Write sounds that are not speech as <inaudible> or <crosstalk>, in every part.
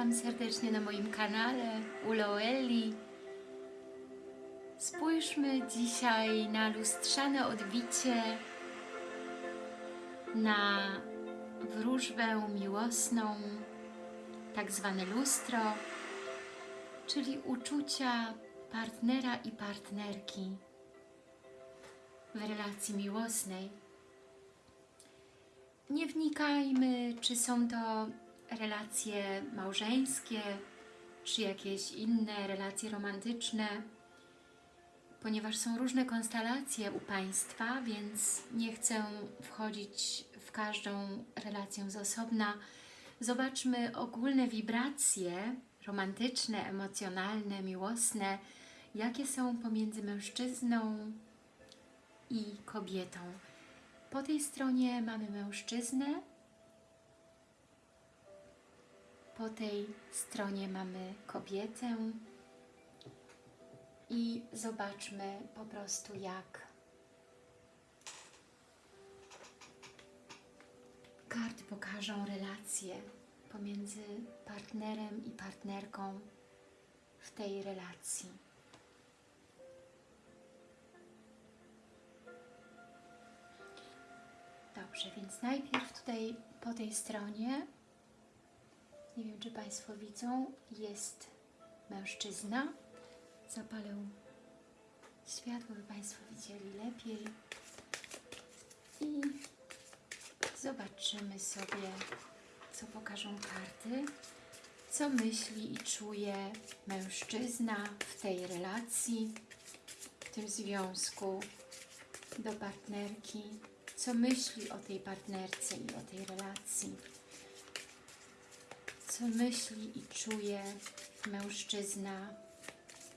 Witam serdecznie na moim kanale Uloeli. Spójrzmy dzisiaj na lustrzane odbicie, na wróżbę miłosną, tak zwane lustro, czyli uczucia partnera i partnerki w relacji miłosnej. Nie wnikajmy, czy są to relacje małżeńskie, czy jakieś inne relacje romantyczne, ponieważ są różne konstelacje u Państwa, więc nie chcę wchodzić w każdą relację z osobna. Zobaczmy ogólne wibracje romantyczne, emocjonalne, miłosne, jakie są pomiędzy mężczyzną i kobietą. Po tej stronie mamy mężczyznę, po tej stronie mamy kobietę i zobaczmy po prostu jak karty pokażą relacje pomiędzy partnerem i partnerką w tej relacji. Dobrze, więc najpierw tutaj po tej stronie, nie wiem czy Państwo widzą, jest mężczyzna. Zapalę światło, by Państwo widzieli lepiej. I zobaczymy sobie, co pokażą karty, co myśli i czuje mężczyzna w tej relacji, w tym związku do partnerki co myśli o tej partnerce i o tej relacji, co myśli i czuje mężczyzna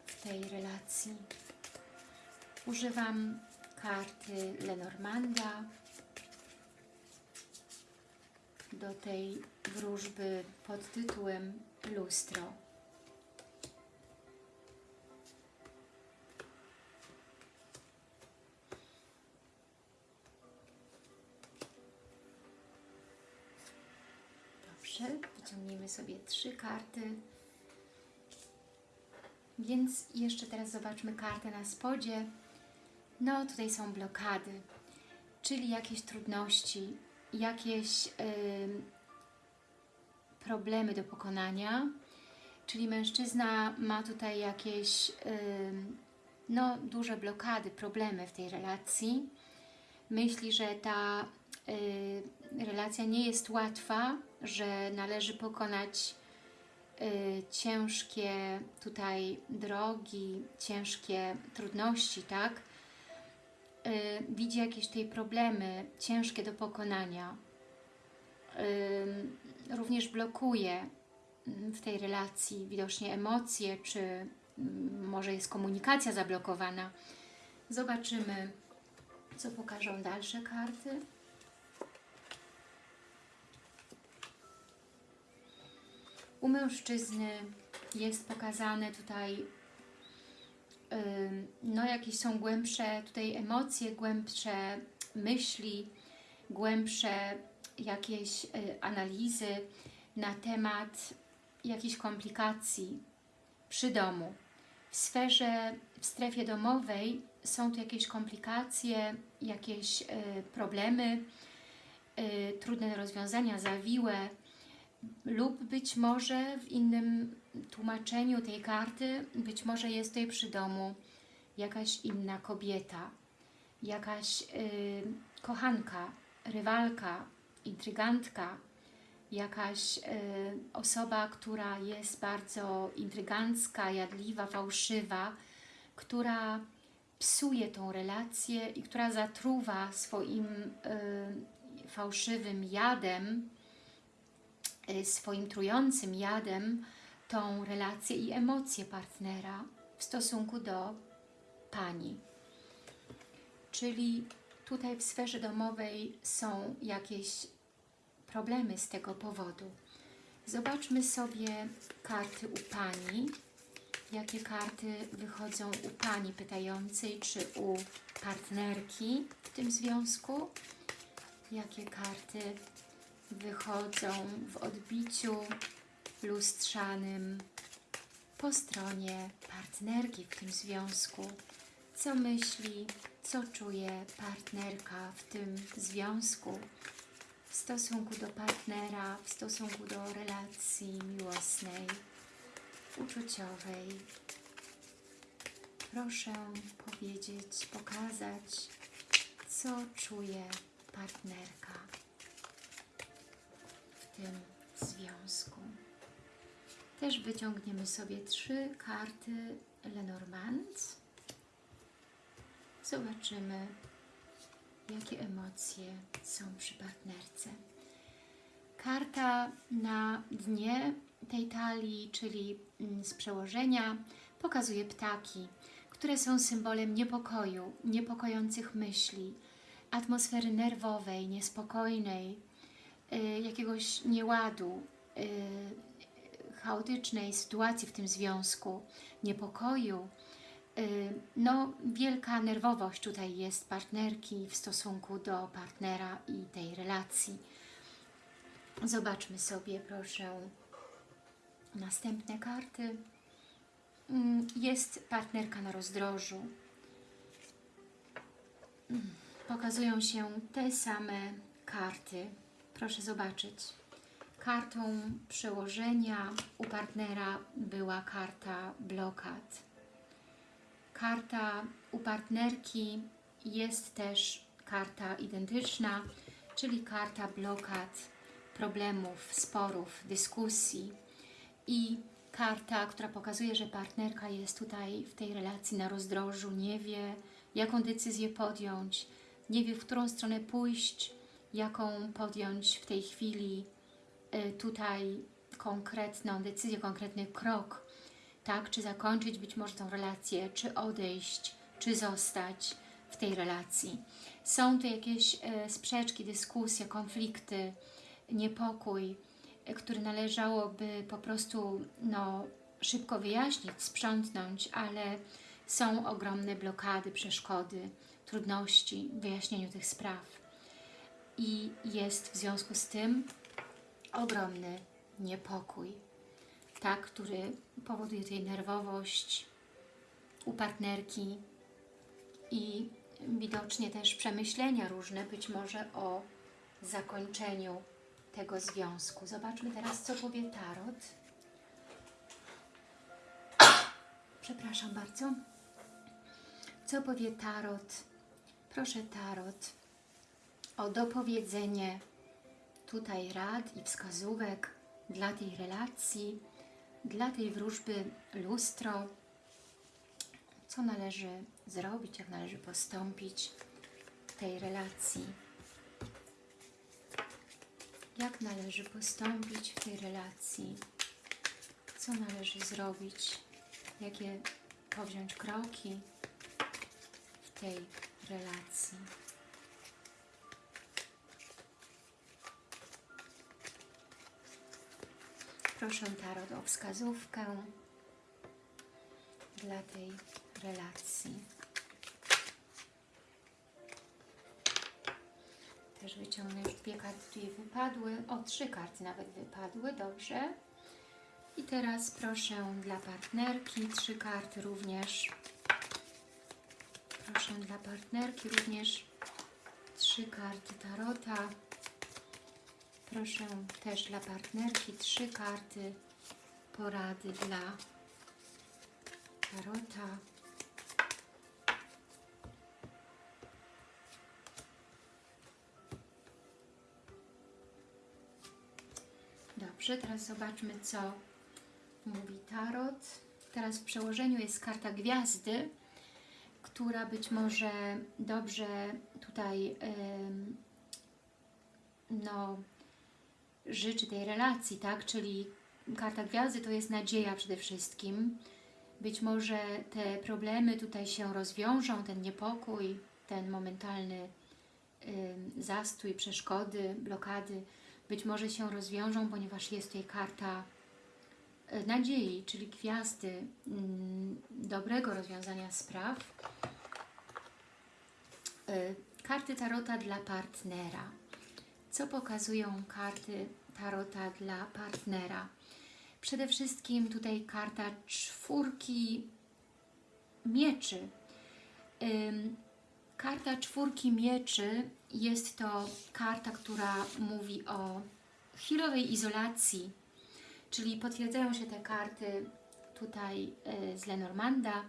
w tej relacji. Używam karty Lenormanda do tej wróżby pod tytułem Lustro. Dobrze, wyciągniemy sobie trzy karty. Więc jeszcze teraz zobaczmy kartę na spodzie. No, tutaj są blokady, czyli jakieś trudności, jakieś yy, problemy do pokonania. Czyli mężczyzna ma tutaj jakieś yy, no, duże blokady, problemy w tej relacji. Myśli, że ta yy, relacja nie jest łatwa, że należy pokonać y, ciężkie tutaj drogi, ciężkie trudności, tak? Y, widzi jakieś tutaj problemy ciężkie do pokonania. Y, również blokuje mm, w tej relacji widocznie emocje, czy mm, może jest komunikacja zablokowana. Zobaczymy, co pokażą dalsze karty. U mężczyzny jest pokazane tutaj no jakieś są głębsze tutaj emocje, głębsze myśli, głębsze jakieś y, analizy na temat jakichś komplikacji przy domu. W sferze, w strefie domowej są tu jakieś komplikacje, jakieś y, problemy, y, trudne do rozwiązania, zawiłe, lub być może w innym tłumaczeniu tej karty, być może jest tutaj przy domu jakaś inna kobieta, jakaś yy, kochanka, rywalka, intrygantka, jakaś yy, osoba, która jest bardzo intrygancka, jadliwa, fałszywa, która psuje tą relację i która zatruwa swoim yy, fałszywym jadem Y, swoim trującym jadem tą relację i emocje partnera w stosunku do Pani. Czyli tutaj w sferze domowej są jakieś problemy z tego powodu. Zobaczmy sobie karty u Pani. Jakie karty wychodzą u Pani pytającej, czy u partnerki w tym związku? Jakie karty wychodzą w odbiciu lustrzanym po stronie partnerki w tym związku. Co myśli, co czuje partnerka w tym związku, w stosunku do partnera, w stosunku do relacji miłosnej, uczuciowej. Proszę powiedzieć, pokazać, co czuje partnerka w tym związku. Też wyciągniemy sobie trzy karty Lenormand. Zobaczymy, jakie emocje są przy partnerce. Karta na dnie tej talii, czyli mm, z przełożenia, pokazuje ptaki, które są symbolem niepokoju, niepokojących myśli, atmosfery nerwowej, niespokojnej, jakiegoś nieładu, y, chaotycznej sytuacji w tym związku, niepokoju. Y, No, wielka nerwowość tutaj jest partnerki w stosunku do partnera i tej relacji. Zobaczmy sobie, proszę, następne karty. Mm, Jest partnerka na rozdrożu. Mm, Pokazują się te same karty. Proszę zobaczyć. Kartą przełożenia u partnera była karta blokad. Karta u partnerki jest też karta identyczna, czyli karta blokad, problemów, sporów, dyskusji i karta, która pokazuje, że partnerka jest tutaj w tej relacji na rozdrożu, nie wie jaką decyzję podjąć, nie wie w którą stronę pójść, jaką podjąć w tej chwili y, tutaj konkretną decyzję, konkretny krok, tak, czy zakończyć być może tą relację, czy odejść, czy zostać w tej relacji. Są tu jakieś e, sprzeczki, dyskusje, konflikty, niepokój, który należałoby po prostu no, szybko wyjaśnić, sprzątnąć, ale są ogromne blokady, przeszkody, trudności w wyjaśnieniu tych spraw. I jest w związku z tym ogromny niepokój tak, który powoduje tutaj nerwowość u partnerki i widocznie też przemyślenia różne, być może o zakończeniu tego związku. Zobaczmy teraz, co powie Tarot. Przepraszam bardzo. Co powie Tarot? Proszę Tarot o dopowiedzenie tutaj rad i wskazówek dla tej relacji, dla tej wróżby lustro, co należy zrobić, jak należy postąpić w tej relacji. Jak należy postąpić w tej relacji, co należy zrobić, jakie powziąć kroki w tej relacji. Proszę Tarot o wskazówkę dla tej relacji. Też wyciągnę już dwie karty, wypadły. O, trzy karty nawet wypadły, dobrze. I teraz proszę dla partnerki, trzy karty również. Proszę dla partnerki również trzy karty Tarota. Proszę też dla partnerki trzy karty porady dla Tarota. Dobrze, teraz zobaczmy, co mówi Tarot. Teraz w przełożeniu jest karta gwiazdy, która być może dobrze tutaj ym, no, życzy tej relacji, tak? Czyli karta gwiazdy to jest nadzieja przede wszystkim. Być może te problemy tutaj się rozwiążą, ten niepokój, ten momentalny y, zastój, przeszkody, blokady, być może się rozwiążą, ponieważ jest tutaj karta y, nadziei, czyli gwiazdy, y, dobrego rozwiązania spraw. Y, karty Tarota dla partnera. Co pokazują karty Tarota dla partnera? Przede wszystkim tutaj karta czwórki mieczy. Karta czwórki mieczy jest to karta, która mówi o chwilowej izolacji, czyli potwierdzają się te karty tutaj y, z Lenormanda,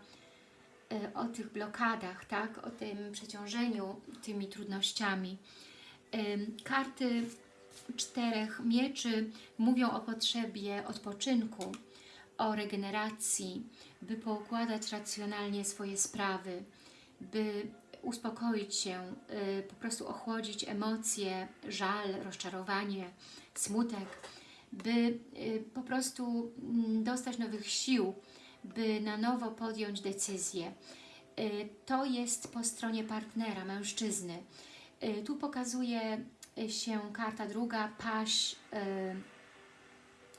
y, o tych blokadach, tak, o tym przeciążeniu tymi trudnościami. Karty czterech mieczy mówią o potrzebie odpoczynku, o regeneracji, by poukładać racjonalnie swoje sprawy, by uspokoić się, y, po prostu ochłodzić emocje, żal, rozczarowanie, smutek, by y, po prostu mm, dostać nowych sił, by na nowo podjąć decyzję. Y, To jest po stronie partnera, mężczyzny. Y, Tu pokazuje się karta druga, paść y,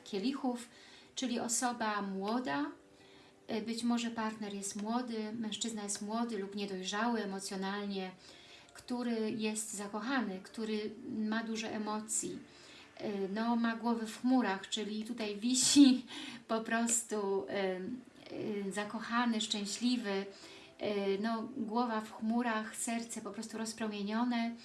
kielichów, czyli osoba młoda, być może partner jest młody, mężczyzna jest młody lub niedojrzały emocjonalnie, który jest zakochany, który ma dużo emocji, no ma głowę w chmurach, czyli tutaj wisi <laughs> po prostu zakochany, szczęśliwy, no głowa w chmurach, serce po prostu rozpromienione,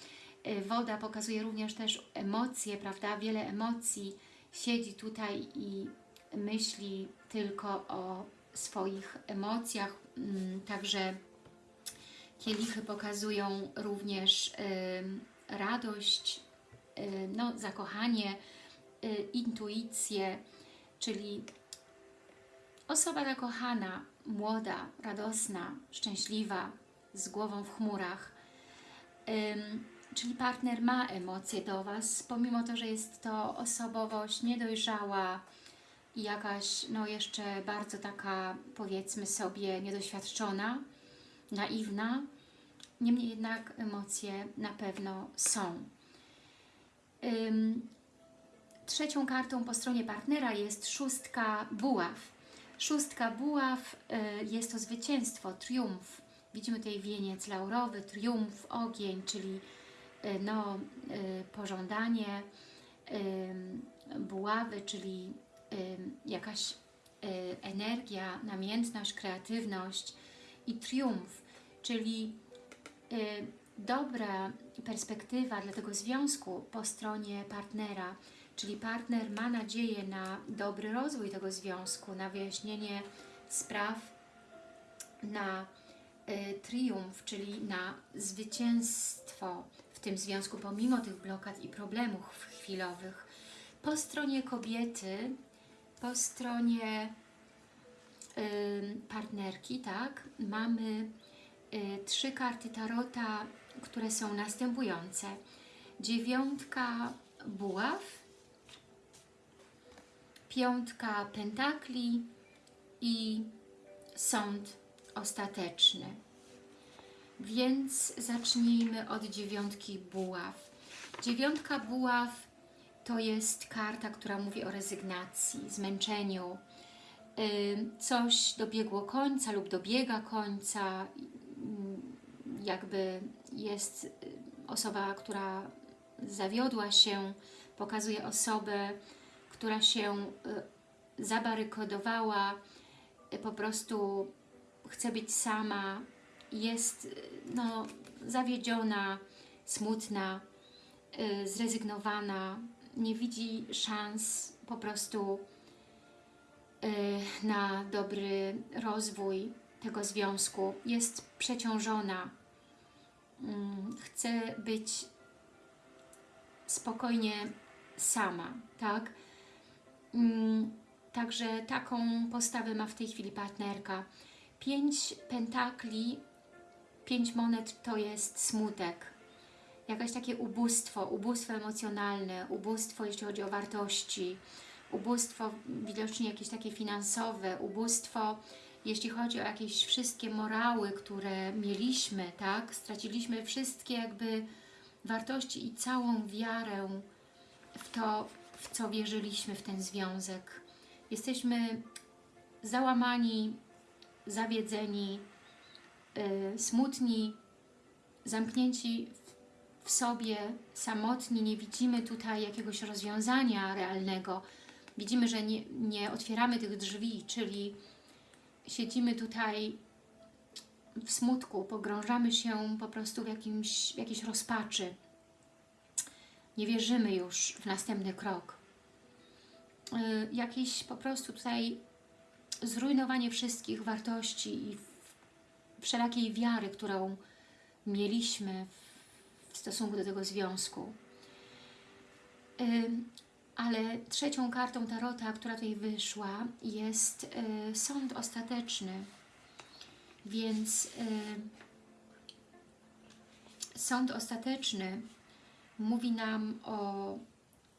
Y, Woda pokazuje również też emocje, prawda? Wiele emocji. Siedzi tutaj i myśli tylko o swoich emocjach. Mm, Także kielichy pokazują również y, radość, no, zakochanie, intuicję, czyli osoba zakochana, młoda, radosna, szczęśliwa, z głową w chmurach. Ym, czyli partner ma emocje do Was, pomimo to, że jest to osobowość niedojrzała i jakaś, no jeszcze bardzo taka, powiedzmy sobie, niedoświadczona, naiwna, niemniej jednak emocje na pewno są. Ym, trzecią kartą po stronie partnera jest szóstka buław. Szóstka buław y, jest to zwycięstwo, triumf. Widzimy tutaj wieniec laurowy, triumf, ogień, czyli y, no, y, pożądanie, buławy, czyli jakaś energia, namiętność, kreatywność i triumf, czyli dobra perspektywa dla tego związku po stronie partnera, czyli partner ma nadzieję na dobry rozwój tego związku, na wyjaśnienie spraw, na y, triumf, czyli na zwycięstwo w tym związku, pomimo tych blokad i problemów chwilowych. Po stronie kobiety, po stronie y, partnerki, tak, mamy y, trzy karty Tarota, które są następujące. Dziewiątka buław, piątka pentakli i sąd ostateczny. Więc zacznijmy od dziewiątki buław. Dziewiątka buław to jest karta, która mówi o rezygnacji, zmęczeniu. Ym, Coś dobiegło końca lub dobiega końca, ym, jakby jest y, osoba, która zawiodła się, pokazuje osobę, która się y, zabarykadowała, y, po prostu chce być sama, jest y, no, zawiedziona, smutna, zrezygnowana, nie widzi szans po prostu na dobry rozwój tego związku, jest przeciążona, mm, chce być spokojnie sama, tak? Mm, Także taką postawę ma w tej chwili partnerka. Pięć pentakli, pięć monet to jest smutek. Jakaś takie ubóstwo, ubóstwo emocjonalne, ubóstwo jeśli chodzi o wartości, ubóstwo widocznie jakieś takie finansowe, ubóstwo jeśli chodzi o jakieś wszystkie morały, które mieliśmy, tak? Straciliśmy wszystkie jakby wartości i całą wiarę w to, w co wierzyliśmy w ten związek. Jesteśmy załamani, zawiedzeni, y, smutni, zamknięci w, w sobie, samotni, nie widzimy tutaj jakiegoś rozwiązania realnego. widzimy, że nie, nie otwieramy tych drzwi, czyli siedzimy tutaj w smutku, pogrążamy się po prostu w, jakimś, w jakiejś rozpaczy. Nie wierzymy już w następny krok. Yy, jakieś po prostu tutaj zrujnowanie wszystkich wartości i wszelakiej wiary, którą mieliśmy w stosunku do tego związku. Ym, ale trzecią kartą Tarota, która tutaj wyszła, jest y, sąd ostateczny. Więc y, sąd ostateczny mówi nam o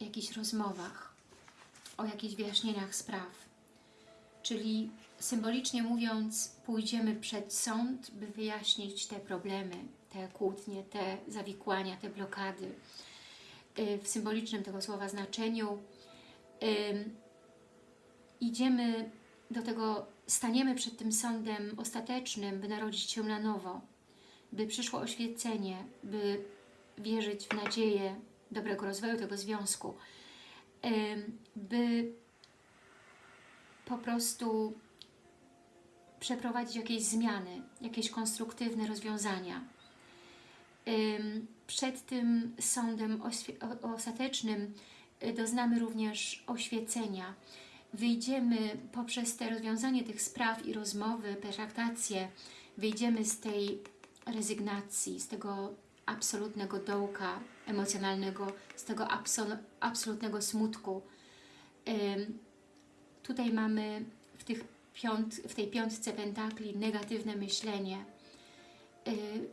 jakichś rozmowach, o jakichś wyjaśnieniach spraw. Czyli symbolicznie mówiąc, pójdziemy przed sąd, by wyjaśnić te problemy, te kłótnie, te zawikłania, te blokady. Y, w symbolicznym tego słowa znaczeniu idziemy do tego, staniemy przed tym sądem ostatecznym, by narodzić się na nowo, by przyszło oświecenie, by wierzyć w nadzieję dobrego rozwoju tego związku, by po prostu przeprowadzić jakieś zmiany, jakieś konstruktywne rozwiązania. Przed tym sądem ostatecznym y, doznamy również oświecenia. Wyjdziemy poprzez te rozwiązanie tych spraw i rozmowy, pertraktacje, wyjdziemy z tej rezygnacji, z tego absolutnego dołka emocjonalnego, z tego absolutnego smutku. Tutaj mamy w, tych piąt, w tej piątce pentakli negatywne myślenie.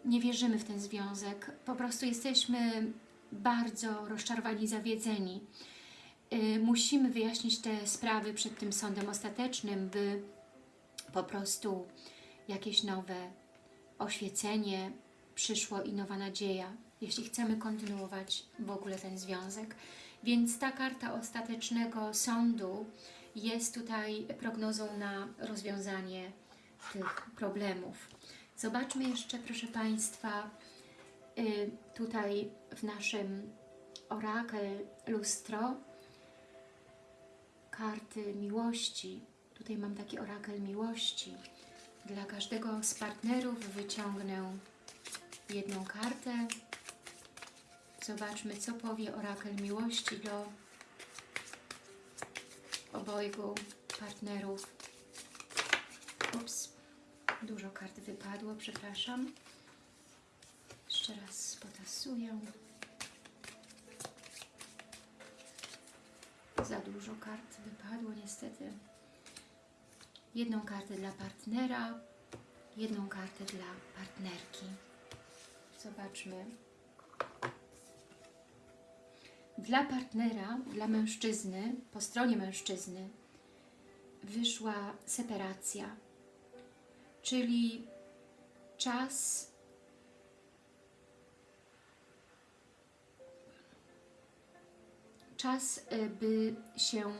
Nie wierzymy w ten związek. Po prostu jesteśmy bardzo rozczarowani, zawiedzeni. Musimy wyjaśnić te sprawy przed tym sądem ostatecznym, by po prostu jakieś nowe oświecenie przyszło i nowa nadzieja, jeśli chcemy kontynuować w ogóle ten związek. Więc ta karta ostatecznego sądu jest tutaj prognozą na rozwiązanie tych problemów. Zobaczmy jeszcze, proszę Państwa, y, tutaj w naszym orakel lustro karty miłości. Tutaj mam taki orakel miłości. Dla każdego z partnerów wyciągnę jedną kartę. Zobaczmy, co powie orakel miłości do obojgu partnerów. Ups, dużo kart wypadło, przepraszam. Jeszcze raz potasuję. Za dużo kart wypadło niestety. Jedną kartę dla partnera, jedną kartę dla partnerki. Zobaczmy. Dla partnera, dla mężczyzny, po stronie mężczyzny wyszła separacja, czyli czas czas, y, by się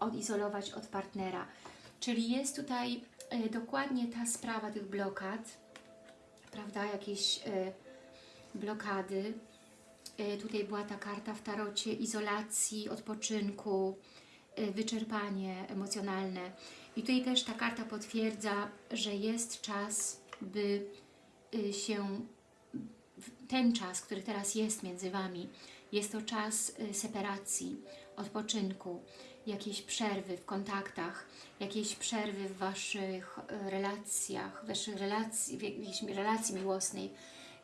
odizolować od partnera. Czyli jest tutaj y, dokładnie ta sprawa tych blokad, prawda, jakieś y, blokady. Tutaj była ta karta w tarocie izolacji, odpoczynku, wyczerpanie emocjonalne. I tutaj też ta karta potwierdza, że jest czas, by się ten czas, który teraz jest między Wami, jest to czas separacji, odpoczynku, jakiejś przerwy w kontaktach, jakiejś przerwy w Waszych y, relacjach, Waszych relacji, w jakiejś relacji miłosnej,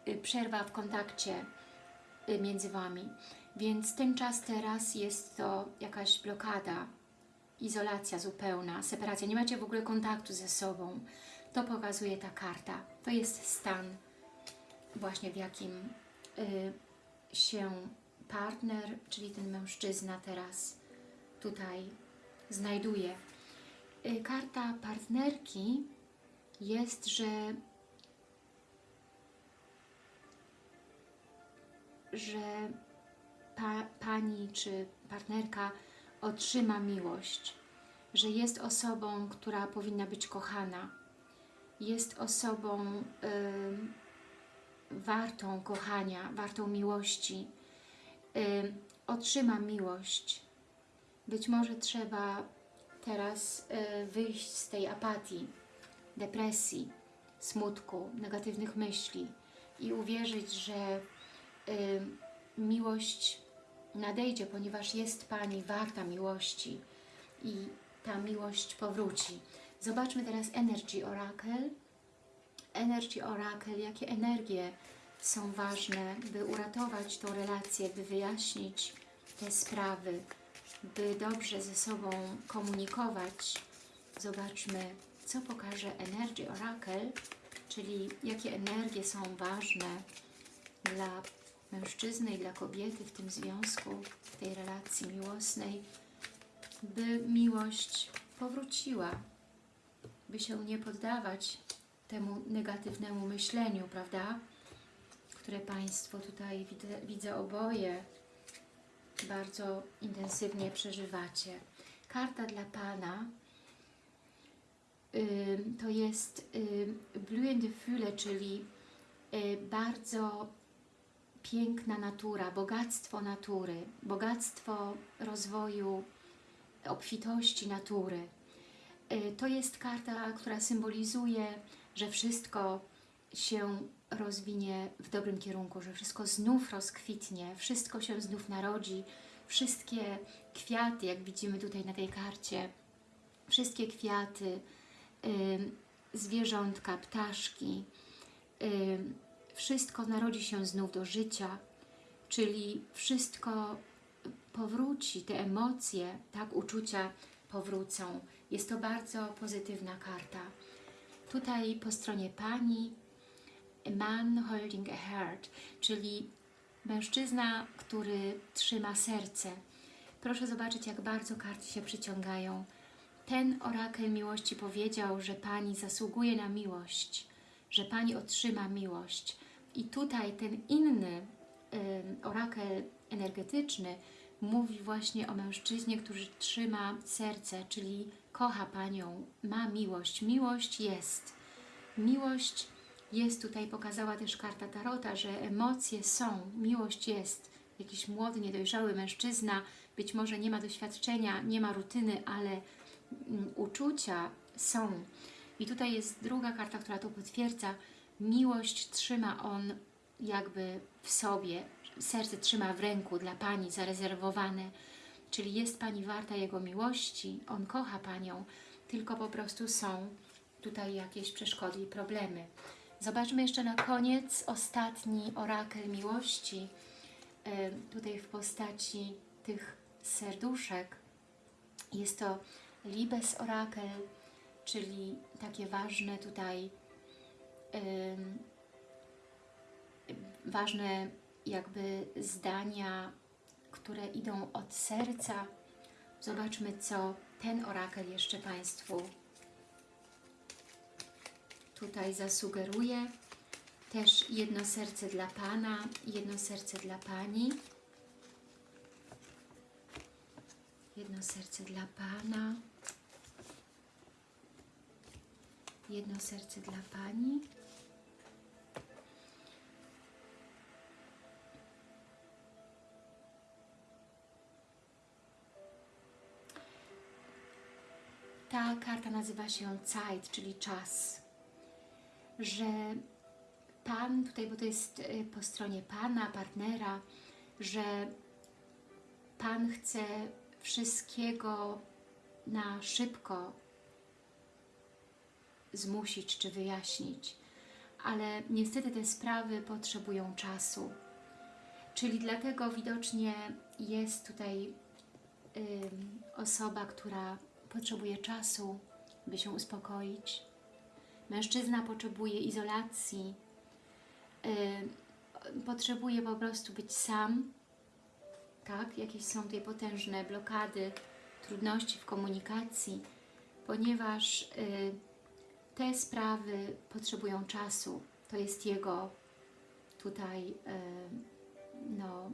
y, przerwa w kontakcie między Wami. Więc ten czas teraz jest to jakaś blokada, izolacja zupełna, separacja. Nie macie w ogóle kontaktu ze sobą. To pokazuje ta karta. To jest stan właśnie w jakim y, się partner, czyli ten mężczyzna teraz tutaj znajduje. Y, karta partnerki jest, że że pa, pani czy partnerka otrzyma miłość, że jest osobą, która powinna być kochana, jest osobą, wartą kochania, wartą miłości. otrzyma miłość. Być może trzeba teraz y, wyjść z tej apatii, depresji, smutku, negatywnych myśli i uwierzyć, że y, miłość nadejdzie, ponieważ jest Pani warta miłości i ta miłość powróci. Zobaczmy teraz Energy Oracle. Energy Oracle, jakie energie są ważne, by uratować tą relację, by wyjaśnić te sprawy, by dobrze ze sobą komunikować. Zobaczmy, co pokaże Energy Oracle, czyli jakie energie są ważne dla mężczyzny i dla kobiety w tym związku, w tej relacji miłosnej, by miłość powróciła, by się nie poddawać temu negatywnemu myśleniu, prawda? Które Państwo tutaj widzę, widzę oboje bardzo intensywnie przeżywacie. Karta dla Pana to jest blühende Fülle, czyli y, bardzo piękna natura, bogactwo natury, bogactwo rozwoju, obfitości natury. Y, To jest karta, która symbolizuje, że wszystko się rozwinie w dobrym kierunku, że wszystko znów rozkwitnie, wszystko się znów narodzi, wszystkie kwiaty, jak widzimy tutaj na tej karcie, wszystkie kwiaty, ym, zwierzątka, ptaszki, ym, wszystko narodzi się znów do życia, czyli wszystko powróci, te emocje, tak, uczucia powrócą. Jest to bardzo pozytywna karta. Tutaj po stronie Pani man holding a heart, czyli mężczyzna, który trzyma serce. Proszę zobaczyć, jak bardzo karty się przyciągają. Ten orakel miłości powiedział, że Pani zasługuje na miłość, że Pani otrzyma miłość. I tutaj ten inny ym, orakel energetyczny mówi właśnie o mężczyźnie, który trzyma serce, czyli kocha Panią, ma miłość. Miłość jest. Miłość jest tutaj, pokazała też karta Tarota, że emocje są, miłość jest. Jakiś młody, niedojrzały mężczyzna, być może nie ma doświadczenia, nie ma rutyny, ale mm, uczucia są. I tutaj jest druga karta, która to potwierdza. Miłość trzyma on jakby w sobie, serce trzyma w ręku dla Pani zarezerwowane, czyli jest Pani warta Jego miłości, On kocha Panią, tylko po prostu są tutaj jakieś przeszkody i problemy. Zobaczmy jeszcze na koniec ostatni orakel miłości, e, tutaj w postaci tych serduszek. Jest to Libes Orakel, czyli takie ważne tutaj, ważne jakby zdania, które idą od serca. Zobaczmy, co ten orakel jeszcze Państwu tutaj zasugeruje. Też jedno serce dla Pana, jedno serce dla Pani. Jedno serce dla Pana. Jedno serce dla Pani. Ta karta nazywa się Zeit, czyli czas. Że Pan, tutaj, bo to jest y, po stronie Pana, partnera, że Pan chce wszystkiego na szybko zmusić czy wyjaśnić, ale niestety te sprawy potrzebują czasu. Czyli dlatego widocznie jest tutaj ym, osoba, która potrzebuje czasu, by się uspokoić. Mężczyzna potrzebuje izolacji, yy, potrzebuje po prostu być sam, tak? Jakieś są tutaj potężne blokady, trudności w komunikacji, ponieważ yy, te sprawy potrzebują czasu. To jest jego tutaj yy, no,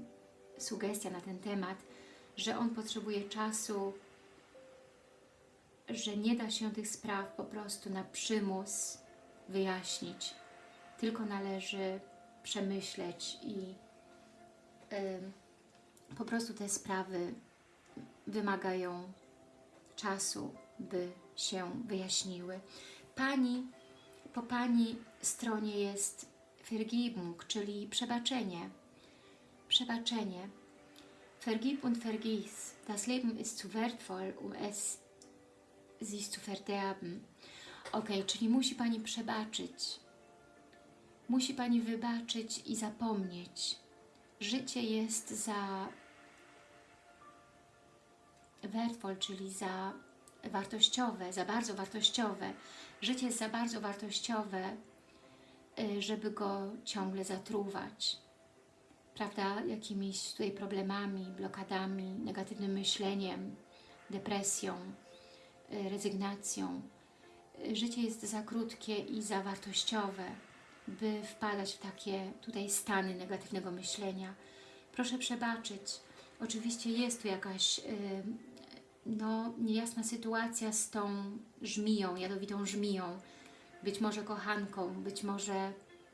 sugestia na ten temat, że on potrzebuje czasu, że nie da się tych spraw po prostu na przymus wyjaśnić, tylko należy przemyśleć i y, po prostu te sprawy wymagają czasu, by się wyjaśniły. Pani, po Pani stronie jest Vergebung, czyli przebaczenie. Przebaczenie. Vergib und vergiss. Das Leben ist zu wertvoll, um es sich zu verderben. Ok, czyli musi Pani przebaczyć. Musi Pani wybaczyć i zapomnieć. Życie jest za wertvoll, czyli za wartościowe, za bardzo wartościowe. Życie jest za bardzo wartościowe, y, żeby go ciągle zatruwać. Prawda? Jakimiś tutaj problemami, blokadami, negatywnym myśleniem, depresją, rezygnacją. Życie jest za krótkie i za wartościowe, by wpadać w takie tutaj stany negatywnego myślenia. Proszę przebaczyć. Oczywiście jest tu jakaś y, no, niejasna sytuacja z tą żmiją, jadowitą żmiją, być może kochanką, być może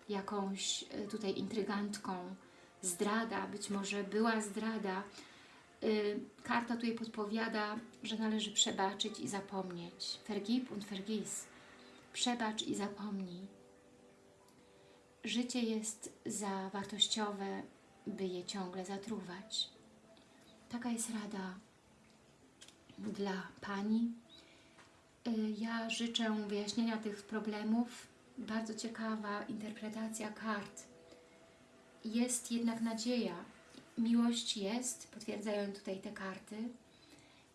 jakąś y, tutaj intrygantką, zdrada, być może była zdrada. Y, Karta tutaj podpowiada, że należy przebaczyć i zapomnieć. Vergib und vergiss. Przebacz i zapomnij. Życie jest za wartościowe, by je ciągle zatruwać. Taka jest rada dla Pani. Y, Ja życzę wyjaśnienia tych problemów. Bardzo ciekawa interpretacja kart. Jest jednak nadzieja. Miłość jest, potwierdzają tutaj te karty.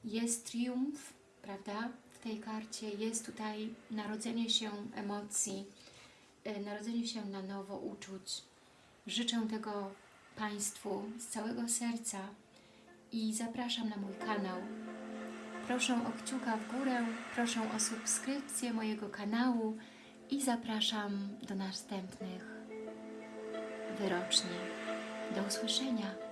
Jest triumf, prawda? W tej karcie jest tutaj narodzenie się emocji, y, narodzenie się na nowo uczuć. Życzę tego Państwu z całego serca i zapraszam na mój kanał. Proszę o kciuka w górę, proszę o subskrypcję mojego kanału i zapraszam do następnych wyroczni. Do usłyszenia.